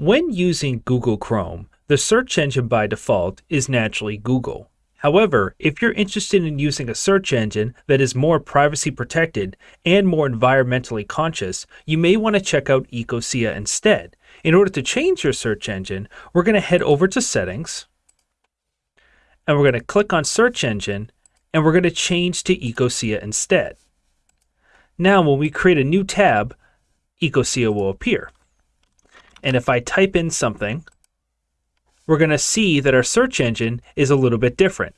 When using Google Chrome, the search engine by default is naturally Google. However, if you're interested in using a search engine that is more privacy protected and more environmentally conscious, you may want to check out Ecosia instead. In order to change your search engine, we're going to head over to Settings, and we're going to click on Search Engine, and we're going to change to Ecosia instead. Now, when we create a new tab, Ecosia will appear. And if I type in something, we're going to see that our search engine is a little bit different.